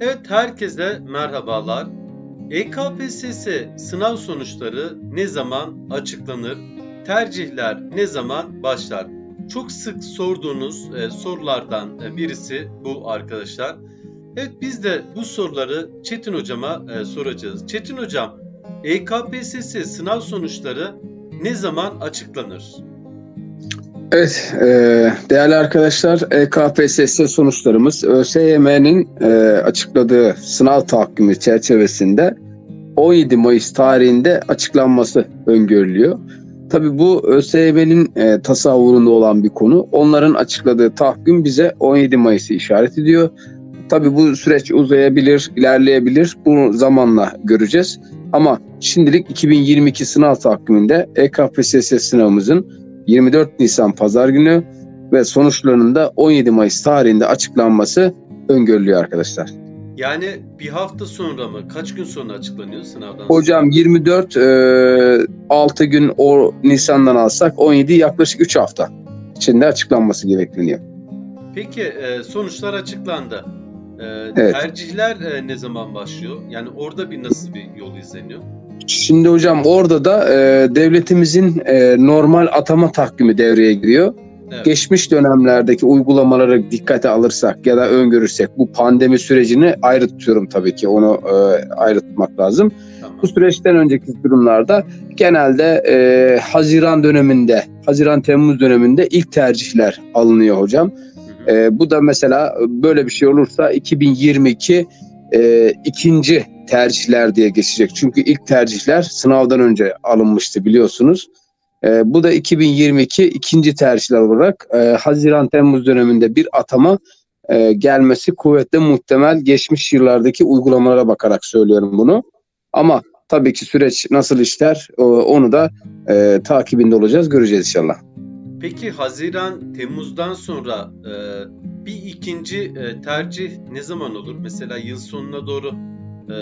Evet herkese merhabalar. EKPSS sınav sonuçları ne zaman açıklanır? Tercihler ne zaman başlar? Çok sık sorduğunuz e, sorulardan e, birisi bu arkadaşlar. Evet biz de bu soruları Çetin hocama e, soracağız. Çetin hocam, EKPSS sınav sonuçları ne zaman açıklanır? Evet, e, değerli arkadaşlar, E EKPSS sonuçlarımız ÖSYM'nin e, açıkladığı sınav takvimi çerçevesinde 17 Mayıs tarihinde açıklanması öngörülüyor. Tabii bu ÖSYM'nin e, tasavvurunda olan bir konu. Onların açıkladığı takvim bize 17 Mayıs'ı işaret ediyor. Tabii bu süreç uzayabilir, ilerleyebilir. Bunu zamanla göreceğiz. Ama şimdilik 2022 sınav takviminde E EKPSS sınavımızın 24 Nisan Pazar günü ve sonuçlarının da 17 Mayıs tarihinde açıklanması öngörülüyor arkadaşlar. Yani bir hafta sonra mı? Kaç gün sonra açıklanıyor sınavdan? sonra? Hocam 24 e, 6 gün o Nisan'dan alsak 17 yaklaşık 3 hafta içinde açıklanması gerekleniyor. Peki e, sonuçlar açıklandı. E, Evet. Tercihler e, ne zaman başlıyor? Yani orada bir nasıl bir yol izleniyor? Şimdi hocam orada da e, devletimizin e, normal atama takvimi devreye giriyor. Evet. Geçmiş dönemlerdeki uygulamaları dikkate alırsak ya da öngörürsek bu pandemi sürecini ayrı tutuyorum tabii ki onu e, ayrı tutmak lazım. Tamam. Bu süreçten önceki durumlarda genelde e, Haziran döneminde, Haziran-Temmuz döneminde ilk tercihler alınıyor hocam. E, bu da mesela böyle bir şey olursa 2022 e, ikinci tercihler diye geçecek. Çünkü ilk tercihler sınavdan önce alınmıştı biliyorsunuz. E, bu da 2022 ikinci tercihler olarak e, Haziran-Temmuz döneminde bir atama e, gelmesi kuvvetle muhtemel. Geçmiş yıllardaki uygulamalara bakarak söylüyorum bunu. Ama tabii ki süreç nasıl işler onu da e, takibinde olacağız, göreceğiz inşallah. Peki Haziran, Temmuz'dan sonra e, bir ikinci e, tercih ne zaman olur? Mesela yıl sonuna doğru e,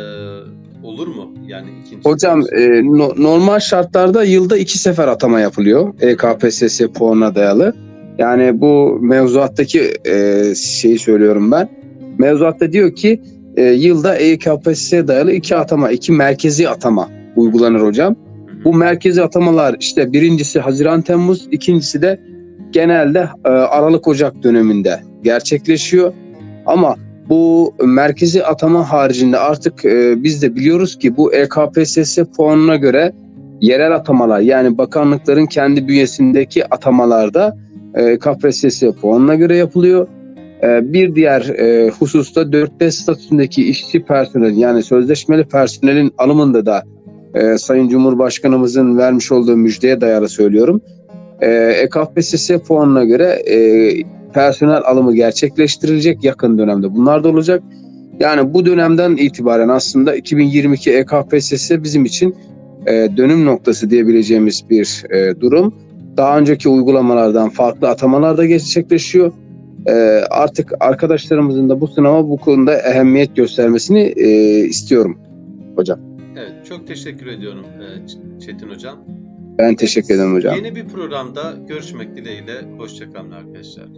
olur mu? Yani ikinci Hocam e, no- normal şartlarda yılda iki sefer atama yapılıyor EKPSS puanına dayalı. Yani bu mevzuattaki e, şeyi söylüyorum ben. Mevzuatta diyor ki e, yılda EKPSS'ye dayalı iki atama, iki merkezi atama uygulanır hocam. Bu merkezi atamalar işte birincisi Haziran-Temmuz, ikincisi de genelde e, Aralık-Ocak döneminde gerçekleşiyor. Ama bu merkezi atama haricinde artık e, biz de biliyoruz ki bu EKPSS puanına göre yerel atamalar yani bakanlıkların kendi bünyesindeki atamalarda e, EKPSS puanına göre yapılıyor. Bir diğer hususta 4D statüsündeki işçi personel yani sözleşmeli personelin alımında da e, Sayın Cumhurbaşkanımızın vermiş olduğu müjdeye dayalı söylüyorum. E, EKPSS puanına göre e, personel alımı gerçekleştirilecek yakın dönemde. Bunlar da olacak. Yani bu dönemden itibaren aslında 2022 EKPSS bizim için e, dönüm noktası diyebileceğimiz bir e, durum. Daha önceki uygulamalardan farklı atamalar da gerçekleşiyor. E, artık arkadaşlarımızın da bu sınava bu konuda ehemmiyet göstermesini e, istiyorum hocam. Evet, çok teşekkür ediyorum e, Çetin Hocam. Ben teşekkür ederim hocam. Yeni bir programda görüşmek dileğiyle. Hoşçakalın arkadaşlar.